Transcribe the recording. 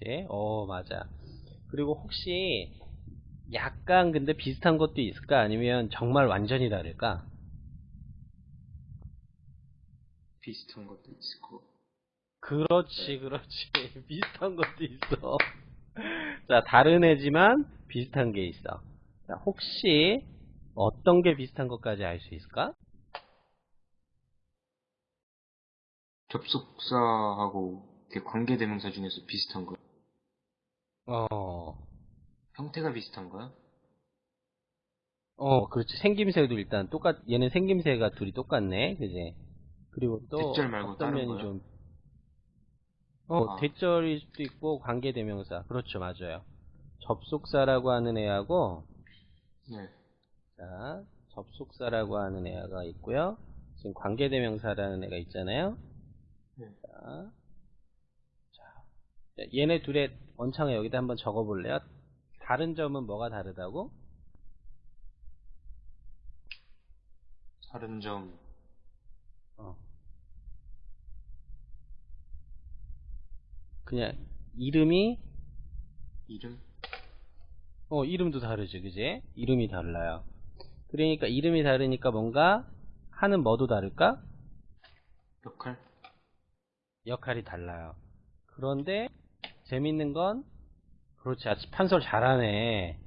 그지? 어, 맞아. 그리고 혹시 약간 근데 비슷한 것도 있을까? 아니면 정말 완전히 다를까? 비슷한 것도 있을 거. 그렇지, 그렇지. 비슷한 것도 있어. 자, 다른 애지만 비슷한 게 있어. 자, 혹시 어떤 게 비슷한 것까지 알 수 있을까? 접속사하고 관계대명사 중에서 비슷한 거. 어, 형태가 비슷한 거야? 어, 그렇지. 생김새도 일단 똑같, 얘는 생김새가 둘이 똑같네. 그지? 그리고 또 대절 말고 어떤 다른 면이? 좀, 어, 아. 대절일 수도 있고 관계대명사. 그렇죠, 맞아요. 접속사라고 하는 애하고, 네. 자, 접속사라고 하는 애가 있고요. 지금 관계대명사라는 애가 있잖아요. 네. 자, 자, 얘네 둘의 원창을 여기다 한번 적어볼래요? 다른 점은 뭐가 다르다고? 다른 점, 어. 그냥 이름이 이름? 어 이름도 다르죠, 그지? 이름이 달라요. 그러니까 이름이 다르니까 뭔가 하는 뭐도 다를까? 역할? 역할이 달라요. 그런데 재밌는 건 그렇지, 아주 판서를 잘하네.